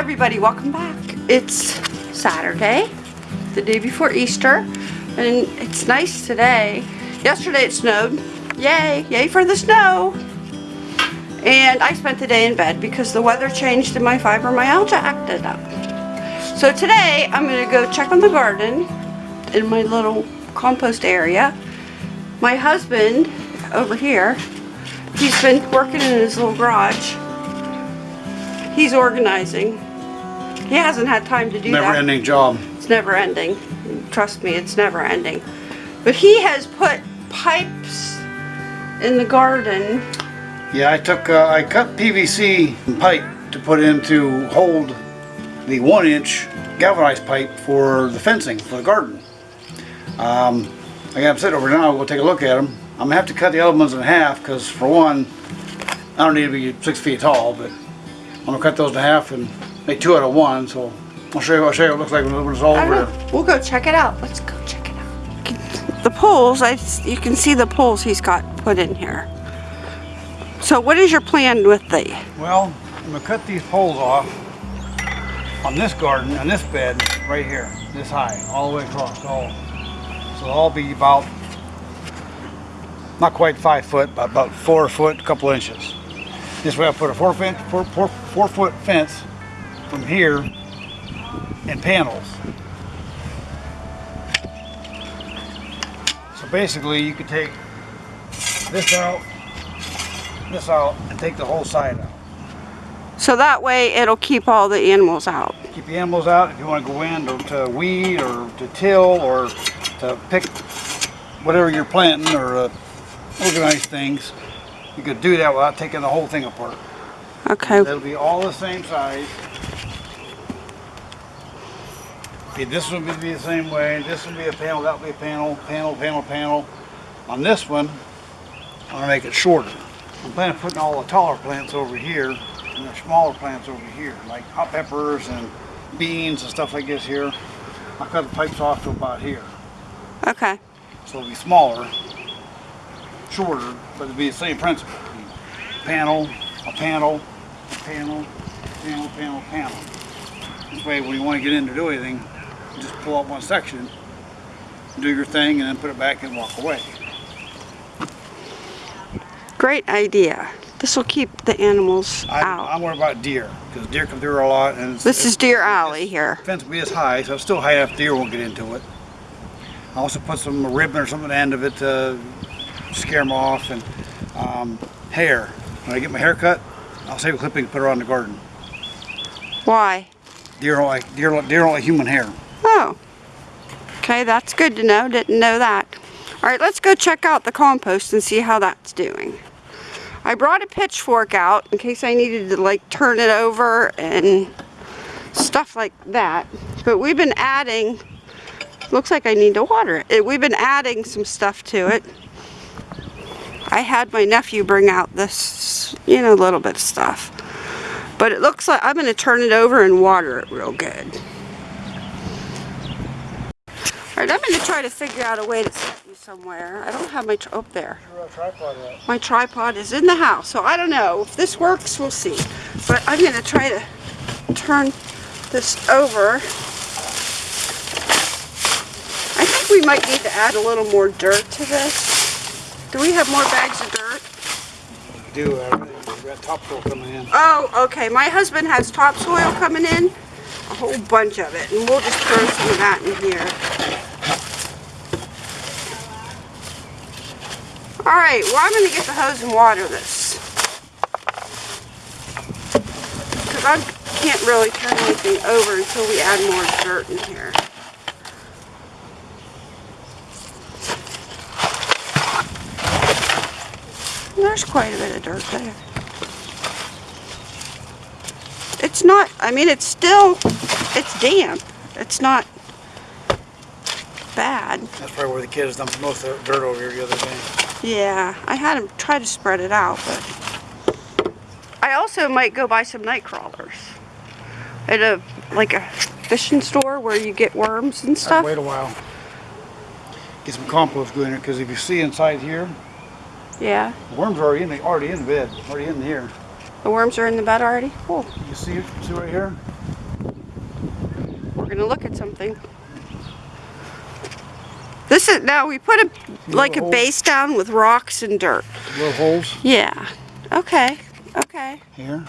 everybody, welcome back. It's Saturday, the day before Easter, and it's nice today. Yesterday it snowed. Yay, yay for the snow. And I spent the day in bed because the weather changed and my fibromyalgia acted up. So today I'm gonna go check on the garden in my little compost area. My husband over here, he's been working in his little garage. He's organizing. He hasn't had time to do Never that. ending job. It's never ending. Trust me, it's never ending. But he has put pipes in the garden. Yeah, I took, uh, I cut PVC pipe to put in to hold the one inch galvanized pipe for the fencing for the garden. Um, I got them sitting over now, we'll take a look at them. I'm gonna have to cut the other ones in half because for one, I don't need to be six feet tall, but I'm gonna cut those in half and make two out of one, so I'll show you, I'll show you what it looks like when it's all I over know. We'll go check it out. Let's go check it out. The poles, I, you can see the poles he's got put in here. So what is your plan with the, Well, I'm gonna cut these poles off on this garden, on this bed, right here, this high, all the way across, all. So they'll all be about, not quite five foot, but about four foot, a couple inches. This way I put a four foot, four, four, four foot fence from here and panels. So basically you could take this out, this out, and take the whole side out. so that way it'll keep all the animals out. keep the animals out if you want to go in to, to weed or to till or to pick whatever you're planting or uh, organize things you could do that without taking the whole thing apart Okay, it'll be all the same size okay, this one would be the same way. This would be a panel that would be a panel panel panel panel. On this one I'm going to make it shorter. I'm planning on putting all the taller plants over here and the smaller plants over here like hot peppers and beans and stuff like this here. I cut the pipes off to about here. Okay. so it'll be smaller shorter but it'll be the same principle. Panel a panel a panel panel panel panel. This way when you want to get in to do anything just pull out one section do your thing and then put it back and walk away Great idea. This will keep the animals I, out. I'm worried about deer because deer come through a lot and it's, This is Deer Alley here. fence will be as high, so it's still high enough deer won't get into it. I also put some ribbon or something at the end of it to scare them off and um, hair. When I get my hair cut, I'll save a clipping and put it on the garden. Why? Deer don't like deer, deer don't like human hair. Oh. Okay, that's good to know. Didn't know that. All right, let's go check out the compost and see how that's doing. I brought a pitchfork out in case I needed to like turn it over and stuff like that. But we've been adding, looks like I need to water it. it. We've been adding some stuff to it. I had my nephew bring out this, you know, a little bit of stuff. But it looks like I'm going to turn it over and water it real good. Alright, I'm going to try to figure out a way to set you somewhere. I don't have my, up there. My tripod is in the house, so I don't know. If this works, we'll see. But I'm going to try to turn this over. I think we might need to add a little more dirt to this. Do we have more bags of dirt? Do uh, we got topsoil coming in. Oh, okay. My husband has topsoil coming in. A whole bunch of it. And we'll just throw some of that in here. Alright, well I'm going to get the hose and water this. Because I can't really turn anything over until we add more dirt in here. There's quite a bit of dirt there. It's not, I mean, it's still, it's damp. It's not bad. That's probably where the kids dumped most of the dirt over here the other day. Yeah, I had him try to spread it out, but I also might go buy some night crawlers at a like a fishing store where you get worms and stuff. wait a while. Get some compost going in there because if you see inside here, Yeah. the worms are already in the already in the bed, already in here. The worms are in the bed already? Cool. You see? See right here? We're gonna look at something. This is, now we put a, like a base down with rocks and dirt. Little holes Yeah. Okay. Okay. here.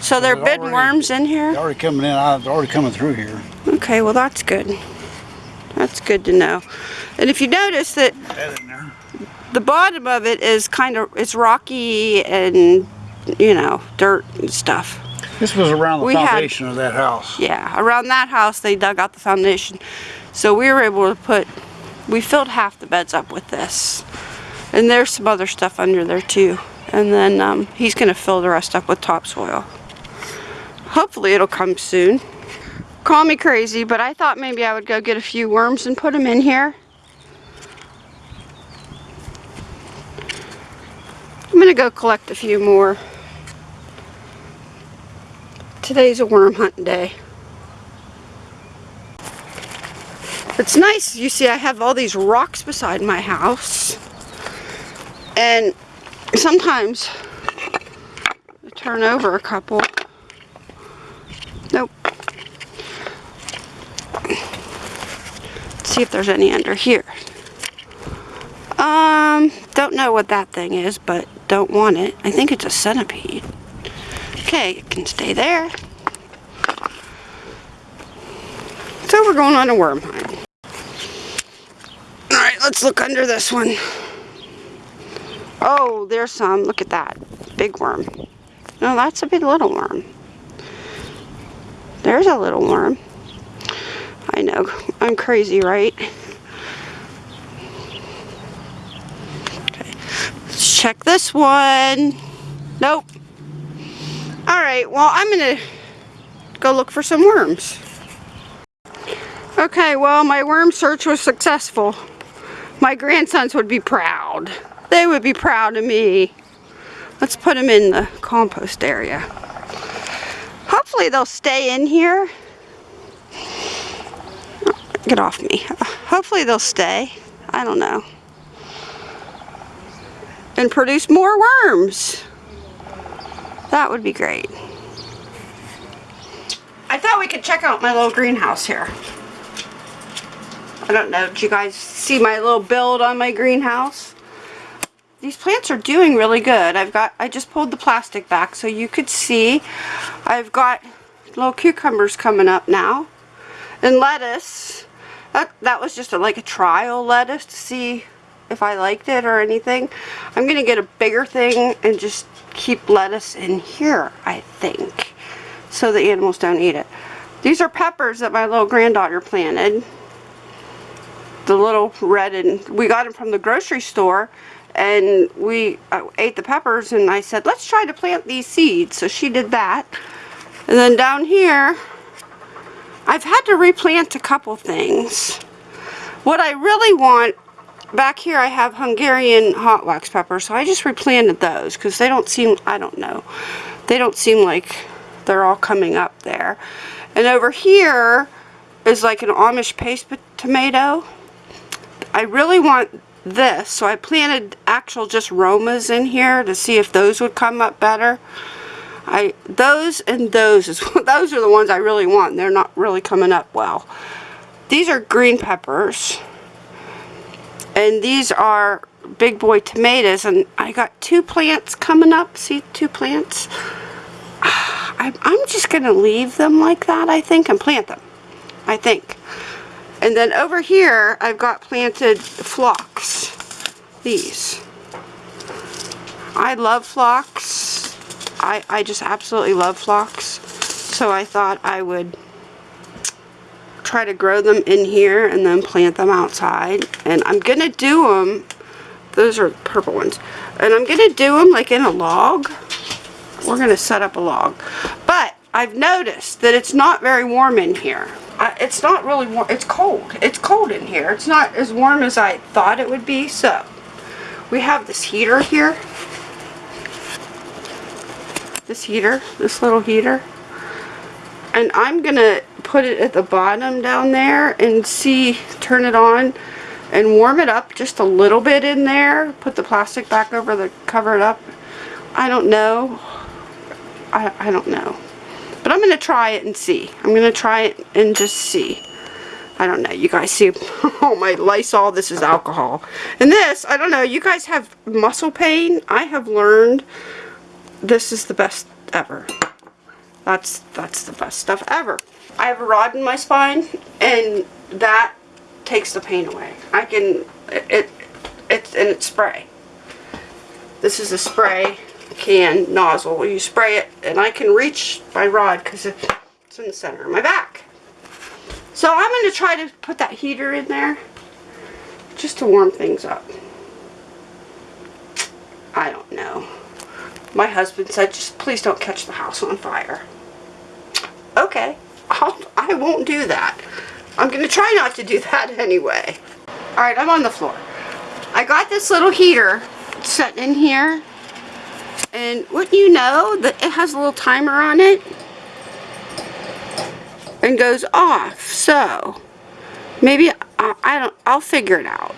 So there they're have been already- worms in They're here? already coming in. uh, They're already coming through here. Okay, well that's good. That's good to know. And if you notice that That in there. the bottom of it is kind of, it's rocky and, you know, dirt and stuff. This was around the We had- foundation of that house. Yeah, around that house they dug out the foundation. So we were able to put, we filled half the beds up with this. And there's some other stuff under there too. And then um, he's gonna fill the rest up with topsoil. Hopefully it'll come soon. Call me crazy, but I thought maybe I would go get a few worms and put them in here. I'm gonna go collect a few more. Today's a worm hunt day. It's nice. You see, I have all these rocks beside my house. And sometimes I turn over a couple. Nope. Let's see if there's any under here. Um, don't know what that thing is, but don't want it. I think it's a centipede. Okay, it can stay there. So we're going on a worm hunt. Let's look under this one. Oh, there's some. Look at that. Big worm. No, that's a big little worm. There's a little worm. I know. I'm crazy, right? Okay. Let's check this one. Nope. Alright, well, I'm going to go look for some worms. Okay, well, my worm search was successful. My grandsons would be proud. They would be proud of me. Let's put them in the compost area. Hopefully they'll stay in here. Get off me. Hopefully they'll stay. I don't know. And produce more worms. That would be great. I thought we could check out my little greenhouse here. I don't know, did you guys see my little build on my greenhouse? These plants are doing really good. I've got, I just pulled the plastic back so you could see. I've got little cucumbers coming up now. And lettuce. That, that was just a, like a trial lettuce to see if I liked it or anything. I'm going to get a bigger thing and just keep lettuce in here, I think. So the animals don't eat it. These are peppers that my little granddaughter planted the little red and we got them from the grocery store and we uh, ate the peppers and I said let's try to plant these seeds. So she did that. And then down here I've had to replant a couple things. What I really want back here I have Hungarian hot wax peppers so I just replanted those because they don't seem I don't know they don't seem like they're all coming up there. And over here is like an Amish paste tomato I really want this, so I planted actual just Romas in here to see if those would come up better. I those and those is those are the ones I really want. They're not really coming up well. These are green peppers, and these are big boy tomatoes. And I got two plants coming up. See, two plants. I'm, just gonna leave them like that. I think and plant them. I think. And then over here, I've got planted phlox. These. I love phlox. I, I just absolutely love phlox. So I thought I would try to grow them in here and then plant them outside. And I'm going to do them, those are purple ones. And I'm going to do them like in a log. We're going to set up a log. But I've noticed that it's not very warm in here. Uh, it's not really warm. It's cold. It's cold in here. It's not as warm as I thought it would be. So, we have this heater here. This heater. This little heater. And I'm going to put it at the bottom down there and see, turn it on and warm it up just a little bit in there. Put the plastic back over the, cover it up I don't know. I, I don't know. But I'm going to try it and see. I'm going to try it and just see. I don't know. You guys see, oh my Lysol, this is alcohol. And this, I don't know, you guys have muscle pain. I have learned this is the best ever. That's, that's the best stuff ever. I have a rod in my spine and that takes the pain away. I can, it, it it's, and it's spray. This is a spray can nozzle. You spray it and I can reach my rod because it's in the center of my back. So I'm going to try to put that heater in there just to warm things up. I don't know. My husband said, just please don't catch the house on fire. Okay, I'll, I won't do that. I'm going to try not to do that anyway. Alright, I'm on the floor. I got this little heater set in here. And wouldn't you know that it has a little timer on it? And goes off. So, maybe, I, I don't, I'll figure it out.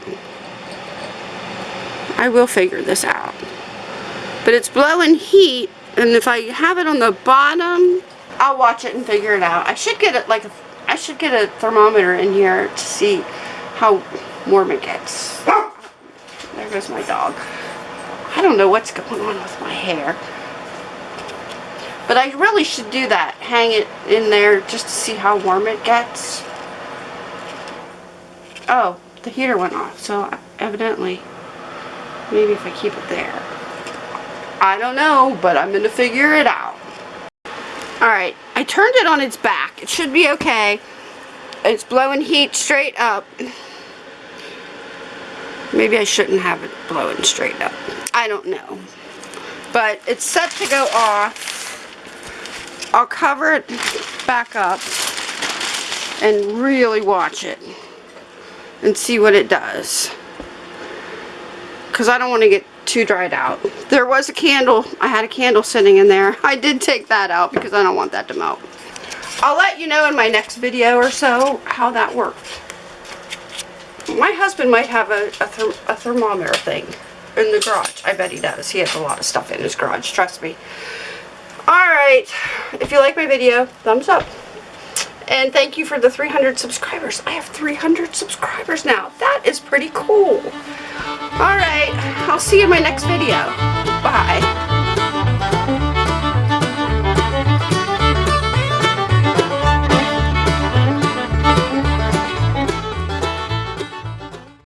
I will figure this out. But it's blowing heat, and if I have it on the bottom, I'll watch it and figure it out. I should get it like I should get a thermometer in here to see how warm it gets. There goes my dog. I don't know what's going on with my hair. But I really should do that. Hang it in there just to see how warm it gets. Oh, the heater went off. So evidently, maybe if I keep it there. I don't know, but I'm going to figure it out. Alright, I turned it on its back. It should be okay. It's blowing heat straight up. Maybe I shouldn't have it blowing straight up. I don't know. But it's set to go off. I'll cover it back up and really watch it and see what it does. Because I don't want to get too dried out. There was a candle. I had a candle sitting in there. I did take that out because I don't want that to melt. I'll let you know in my next video or so how that worked. My husband might have a, a, therm a thermometer thing in the garage. I bet he does. He has a lot of stuff in his garage, trust me. Alright, if you like my video, thumbs up. And thank you for the 300 subscribers. I have 300 subscribers now. That is pretty cool. Alright, I'll see you in my next video. Bye.